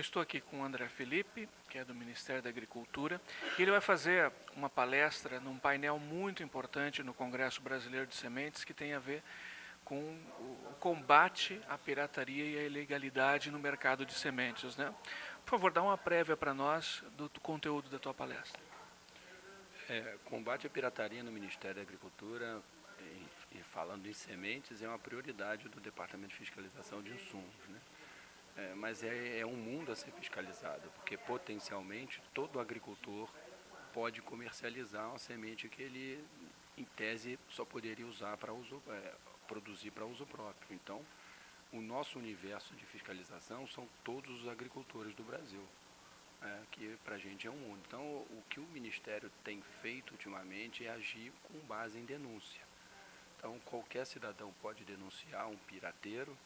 estou aqui com o André Felipe, que é do Ministério da Agricultura, e ele vai fazer uma palestra num painel muito importante no Congresso Brasileiro de Sementes que tem a ver com o combate à pirataria e à ilegalidade no mercado de sementes. Né? Por favor, dá uma prévia para nós do, do, conteúdo da tua palestra. É, combate à pirataria no Ministério da Agricultura e, e falando em sementes é uma prioridade do Departamento de Fiscalização de Insumos. Né? É, mas é, é um mundo a ser fiscalizado, porque potencialmente todo agricultor pode comercializar uma semente que ele, em tese, só poderia usar para uso, é, produzir para uso próprio. Então, o nosso universo de fiscalização são todos os agricultores do Brasil, é, que para a gente é um mundo. Então, o que o Ministério tem feito ultimamente é agir com base em denúncia. Então, qualquer cidadão pode denunciar um pirateiro,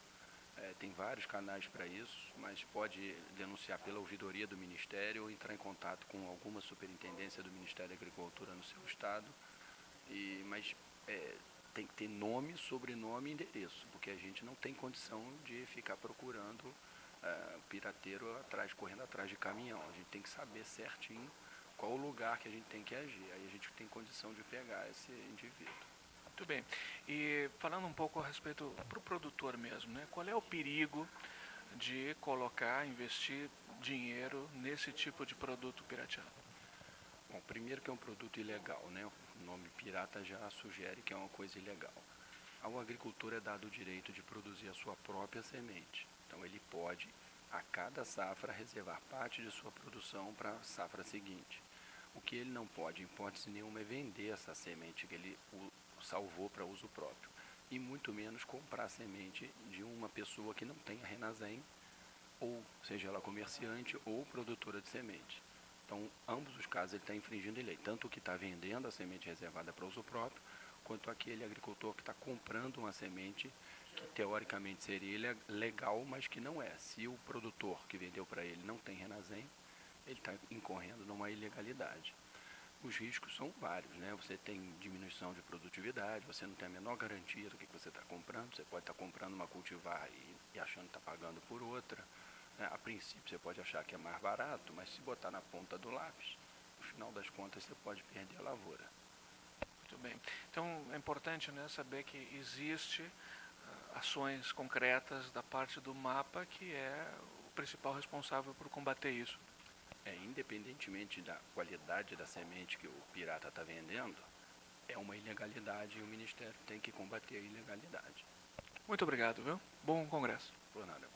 é, tem vários canais para isso, mas pode denunciar pela ouvidoria do Ministério ou entrar em contato com alguma superintendência do Ministério da Agricultura no seu estado. E, mas é, tem que ter nome, sobrenome e endereço, porque a gente não tem condição de ficar procurando é, pirateiro atrás, correndo atrás de caminhão. A gente tem que saber certinho qual o lugar que a gente tem que agir. Aí a gente tem condição de pegar esse indivíduo. Muito bem. E falando um pouco a respeito para o produtor mesmo, né? qual é o perigo de colocar, investir dinheiro nesse tipo de produto pirateado? Bom, primeiro que é um produto ilegal, né? O nome pirata já sugere que é uma coisa ilegal. Ao agricultor é dado o direito de produzir a sua própria semente. Então ele pode, a cada safra, reservar parte de sua produção para a safra seguinte. O que ele não pode, em hipótese nenhuma, é vender essa semente que ele salvou para uso próprio. E muito menos comprar semente de uma pessoa que não tenha Renazem, ou seja ela comerciante ou produtora de semente. Então, ambos os casos ele está infringindo a lei, tanto o que está vendendo a semente reservada para uso próprio, quanto aquele agricultor que está comprando uma semente que teoricamente seria legal, mas que não é. Se o produtor que vendeu para ele não tem Renazem, ele está incorrendo numa ilegalidade os riscos são vários, né? Você tem diminuição de produtividade, você não tem a menor garantia do que você está comprando, você pode estar tá comprando uma cultivar e, e achando que está pagando por outra. Né? A princípio você pode achar que é mais barato, mas se botar na ponta do lápis, no final das contas você pode perder a lavoura. Muito bem. Então é importante né, saber que existe uh, ações concretas da parte do mapa que é o principal responsável por combater isso é, independentemente da qualidade da semente que o pirata está vendendo, é uma ilegalidade e o Ministério tem que combater a ilegalidade. Muito obrigado, viu? Bom congresso. Por nada.